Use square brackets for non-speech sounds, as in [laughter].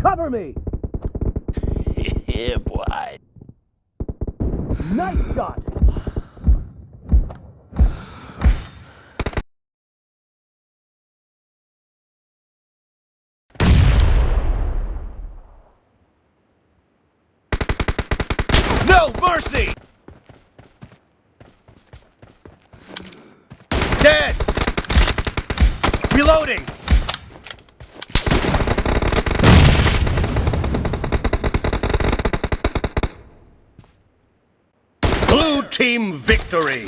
Cover me! [laughs] yeah, boy. Nice shot! No mercy! Dead! Reloading! Team victory!